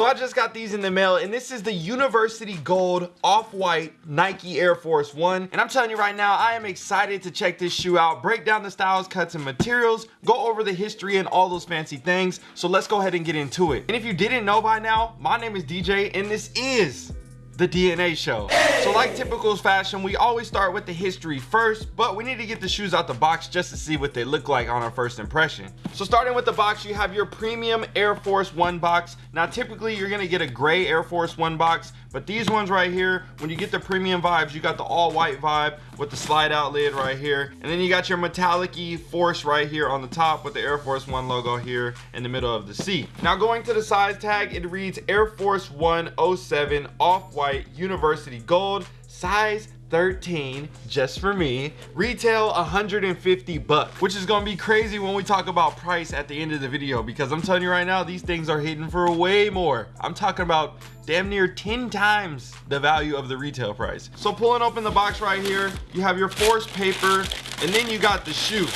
So I just got these in the mail and this is the University Gold Off-White Nike Air Force One. And I'm telling you right now, I am excited to check this shoe out, break down the styles, cuts, and materials, go over the history and all those fancy things. So let's go ahead and get into it. And if you didn't know by now, my name is DJ and this is the DNA show. So like typical fashion, we always start with the history first, but we need to get the shoes out the box just to see what they look like on our first impression. So starting with the box, you have your premium Air Force One box. Now typically you're gonna get a gray Air Force One box, but these ones right here, when you get the premium vibes, you got the all white vibe with the slide out lid right here. And then you got your metallic force right here on the top with the Air Force One logo here in the middle of the seat. Now going to the size tag, it reads Air Force One 07 off-white university gold, size 13 just for me. Retail 150 bucks which is gonna be crazy when we talk about price at the end of the video because i'm telling you right now these things are hitting for way more. I'm talking about damn near 10 times the value of the retail price. So pulling open the box right here you have your force paper and then you got the shoe.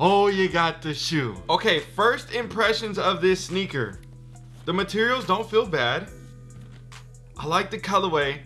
Oh you got the shoe. Okay first impressions of this sneaker. The materials don't feel bad. I like the colorway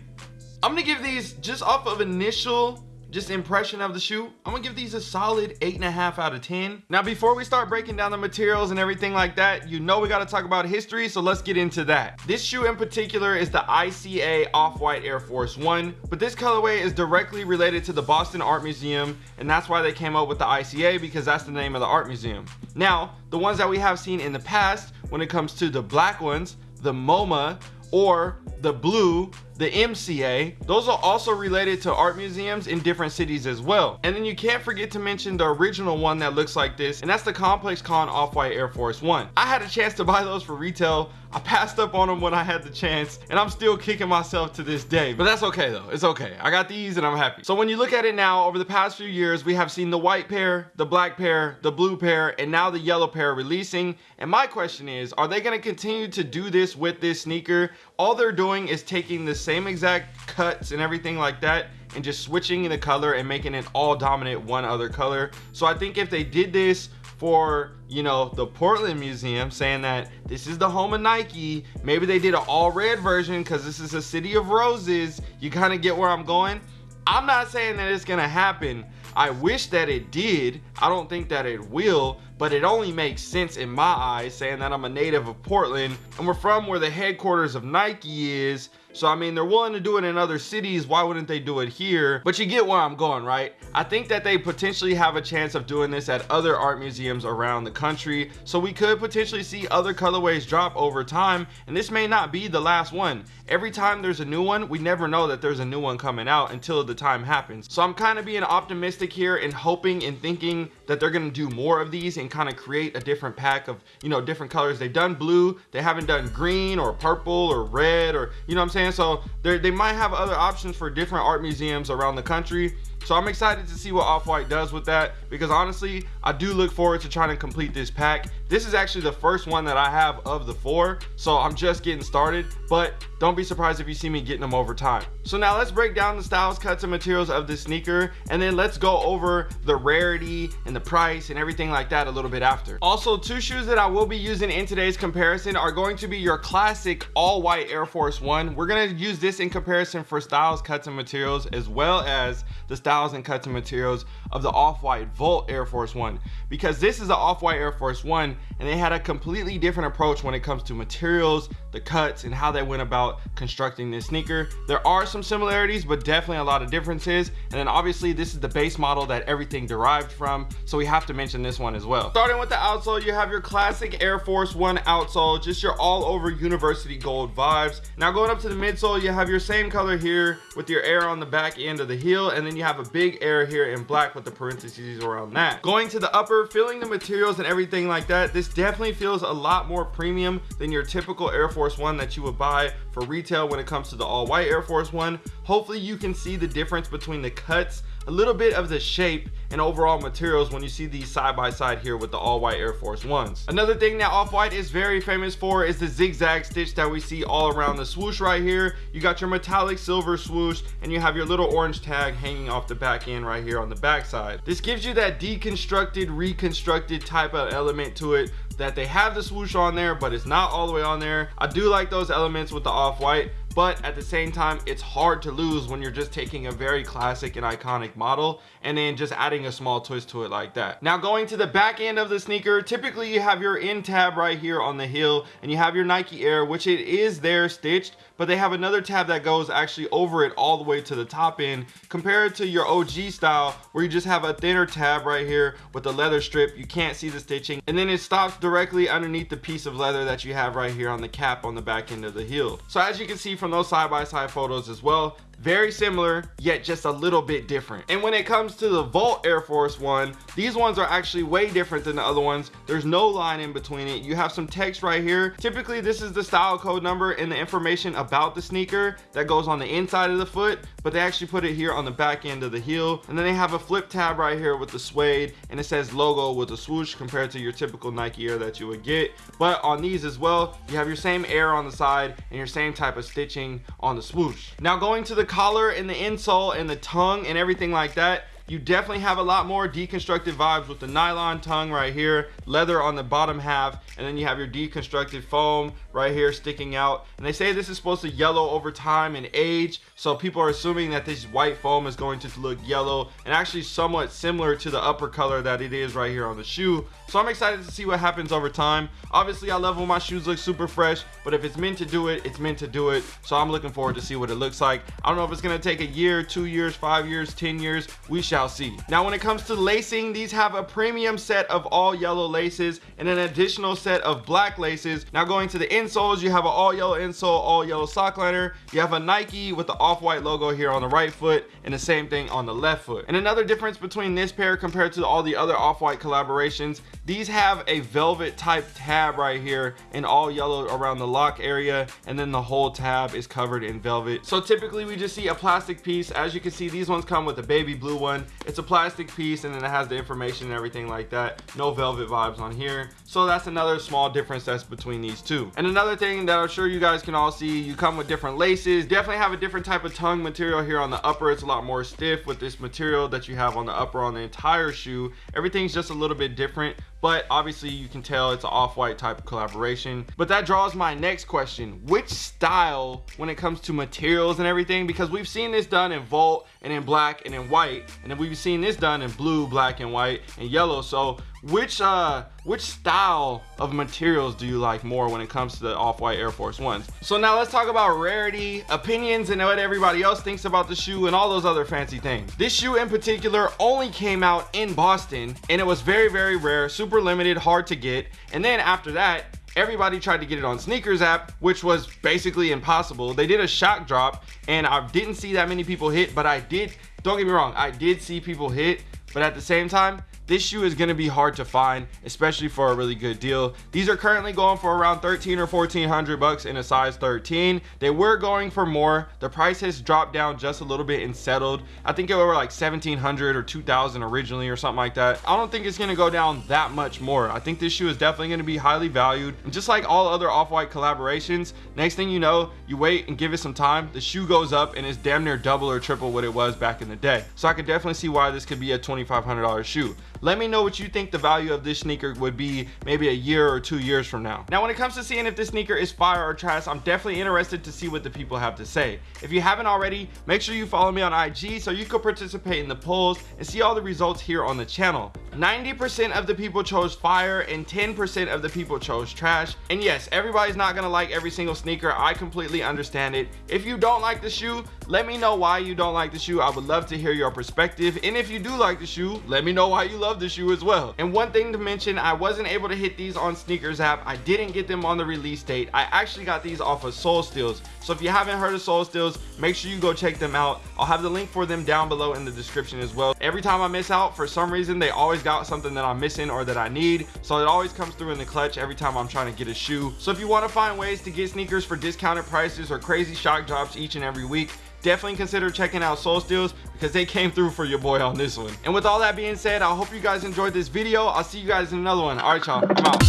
I'm gonna give these just off of initial just impression of the shoe i'm gonna give these a solid eight and a half out of ten. Now before we start breaking down the materials and everything like that you know we got to talk about history so let's get into that. This shoe in particular is the ica off-white air force one but this colorway is directly related to the boston art museum and that's why they came up with the ica because that's the name of the art museum. Now the ones that we have seen in the past when it comes to the black ones the moma or the blue the MCA. Those are also related to art museums in different cities as well. And then you can't forget to mention the original one that looks like this, and that's the Complex Con Off-White Air Force One. I had a chance to buy those for retail. I passed up on them when I had the chance, and I'm still kicking myself to this day. But that's okay though, it's okay. I got these and I'm happy. So when you look at it now, over the past few years, we have seen the white pair, the black pair, the blue pair, and now the yellow pair releasing. And my question is, are they gonna continue to do this with this sneaker? All they're doing is taking the same exact cuts and everything like that and just switching the color and making it all dominant one other color so i think if they did this for you know the portland museum saying that this is the home of nike. Maybe they did an all red version because this is a city of roses. You kind of get where i'm going? I'm not saying that it's gonna happen. I wish that it did. I don't think that it will, but it only makes sense in my eyes saying that I'm a native of Portland and we're from where the headquarters of Nike is so I mean, they're willing to do it in other cities. Why wouldn't they do it here? But you get where I'm going, right? I think that they potentially have a chance of doing this at other art museums around the country. So we could potentially see other colorways drop over time. And this may not be the last one. Every time there's a new one, we never know that there's a new one coming out until the time happens. So I'm kind of being optimistic here and hoping and thinking that they're going to do more of these and kind of create a different pack of, you know, different colors. They've done blue. They haven't done green or purple or red or, you know what I'm saying? So they might have other options for different art museums around the country so i'm excited to see what off-white does with that because honestly i do look forward to trying to complete this pack this is actually the first one that i have of the four so i'm just getting started but don't be surprised if you see me getting them over time so now let's break down the styles cuts and materials of this sneaker and then let's go over the rarity and the price and everything like that little bit after. Also two shoes that i will be using in today's comparison are going to be your classic all white air force one. We're going to use this in comparison for styles cuts and materials as well as the styles and cuts and materials of the off-white Volt Air Force One. Because this is the off-white Air Force One and they had a completely different approach when it comes to materials, the cuts, and how they went about constructing this sneaker. There are some similarities, but definitely a lot of differences. And then obviously this is the base model that everything derived from, so we have to mention this one as well. Starting with the outsole, you have your classic Air Force One outsole, just your all over university gold vibes. Now going up to the midsole, you have your same color here with your air on the back end of the heel, and then you have a big air here in black with the parentheses around that. Going to the upper, feeling the materials and everything like that, this definitely feels a lot more premium than your typical Air Force One that you would buy for retail when it comes to the all white Air Force One. Hopefully you can see the difference between the cuts a little bit of the shape and overall materials when you see these side by side here with the all white Air Force Ones. Another thing that Off-White is very famous for is the zigzag stitch that we see all around the swoosh right here. You got your metallic silver swoosh and you have your little orange tag hanging off the back end right here on the back side. This gives you that deconstructed, reconstructed type of element to it that they have the swoosh on there, but it's not all the way on there. I do like those elements with the off-white but at the same time it's hard to lose when you're just taking a very classic and iconic model and then just adding a small twist to it like that. Now going to the back end of the sneaker typically you have your end tab right here on the heel and you have your nike air which it is there stitched but they have another tab that goes actually over it all the way to the top end compared to your og style where you just have a thinner tab right here with the leather strip. You can't see the stitching. And then it stops directly underneath the piece of leather that you have right here on the cap on the back end of the heel. So as you can see from those side-by-side -side photos as well very similar yet just a little bit different. And when it comes to the Volt Air Force One these ones are actually way different than the other ones. There's no line in between it. You have some text right here. Typically this is the style code number and the information about the sneaker that goes on the inside of the foot but they actually put it here on the back end of the heel. And then they have a flip tab right here with the suede and it says logo with a swoosh compared to your typical Nike Air that you would get. But on these as well you have your same air on the side and your same type of stitching on the swoosh. Now going to the collar and the insole and the tongue and everything like that you definitely have a lot more deconstructed vibes with the nylon tongue right here leather on the bottom half and then you have your deconstructed foam right here sticking out. And they say this is supposed to yellow over time and age so people are assuming that this white foam is going to look yellow and actually somewhat similar to the upper color that it is right here on the shoe. So i'm excited to see what happens over time. Obviously i love when my shoes look super fresh but if it's meant to do it it's meant to do it. So i'm looking forward to see what it looks like. I don't know if it's going to take a year two years five years ten years. We shall see. Now when it comes to lacing these have a premium set of all yellow laces and an additional set of black laces. Now going to the insoles you have an all yellow insole all yellow sock liner. You have a nike with the off-white logo here on the right foot and the same thing on the left foot. And another difference between this pair compared to all the other off-white collaborations these have a velvet type tab right here in all yellow around the lock area and then the whole tab is covered in velvet. So typically we just see a plastic piece. As you can see these ones come with a baby blue one it's a plastic piece and then it has the information and everything like that. No velvet vibes on here. So that's another small difference that's between these two. And another thing that i'm sure you guys can all see you come with different laces. Definitely have a different type of tongue material here on the upper. It's a lot more stiff with this material that you have on the upper on the entire shoe. Everything's just a little bit different but obviously you can tell it's an off-white type of collaboration. But that draws my next question. Which style when it comes to materials and everything? Because we've seen this done in volt and in black and in white and then we've seen this done in blue black and white and yellow. So which uh which style of materials do you like more when it comes to the off-white air force ones? So now let's talk about rarity opinions and what everybody else thinks about the shoe and all those other fancy things. This shoe in particular only came out in boston and it was very very rare super limited hard to get. And then after that everybody tried to get it on SNKRS app which was basically impossible. They did a shock drop and i didn't see that many people hit but i did don't get me wrong i did see people hit but at the same time this shoe is going to be hard to find especially for a really good deal. These are currently going for around 13 or 1400 bucks in a size 13 they were going for more. The price has dropped down just a little bit and settled. I think it were like 1700 or 2000 originally or something like that. I don't think it's going to go down that much more. I think this shoe is definitely going to be highly valued. And just like all other off-white collaborations next thing you know you wait and give it some time the shoe goes up and it's damn near double or triple what it was back in the day. So i could definitely see why this could be a 2500 dollars shoe let me know what you think the value of this sneaker would be maybe a year or two years from now. Now when it comes to seeing if this sneaker is fire or trash i'm definitely interested to see what the people have to say. If you haven't already make sure you follow me on ig so you can participate in the polls and see all the results here on the channel. 90 percent of the people chose fire and 10 percent of the people chose trash. And yes everybody's not gonna like every single sneaker. I completely understand it. If you don't like the shoe let me know why you don't like the shoe. I would love to hear your perspective. And if you do like the shoe let me know why you love love the shoe as well. And one thing to mention i wasn't able to hit these on SNKRS app. I didn't get them on the release date. I actually got these off of Sole Steals. So if you haven't heard of Sole Steals make sure you go check them out. I'll have the link for them down below in the description as well. Every time i miss out for some reason they always got something that i'm missing or that i need. So it always comes through in the clutch every time i'm trying to get a shoe. So if you want to find ways to get sneakers for discounted prices or crazy shock drops each and every week definitely consider checking out Sole Steals because they came through for your boy on this one. And with all that being said, I hope you guys enjoyed this video. I'll see you guys in another one. All right, y'all, I'm out.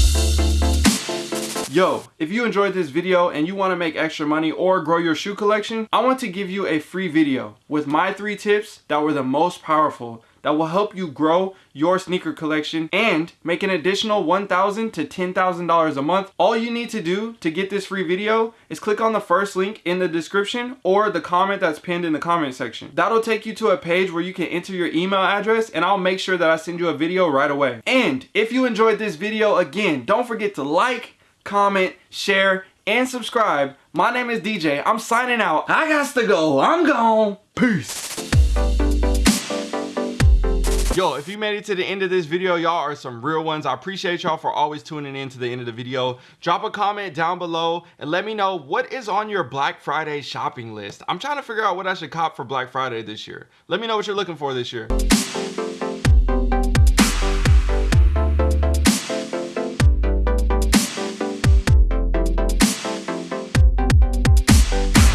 Yo, if you enjoyed this video and you want to make extra money or grow your shoe collection, I want to give you a free video with my three tips that were the most powerful that will help you grow your sneaker collection and make an additional 1,000 to $10,000 a month. All you need to do to get this free video is click on the first link in the description or the comment that's pinned in the comment section. That'll take you to a page where you can enter your email address and I'll make sure that I send you a video right away. And if you enjoyed this video, again, don't forget to like, comment, share, and subscribe. My name is DJ. I'm signing out. I got to go. I'm gone. Peace. Yo, if you made it to the end of this video, y'all are some real ones. I appreciate y'all for always tuning in to the end of the video. Drop a comment down below and let me know what is on your Black Friday shopping list. I'm trying to figure out what I should cop for Black Friday this year. Let me know what you're looking for this year.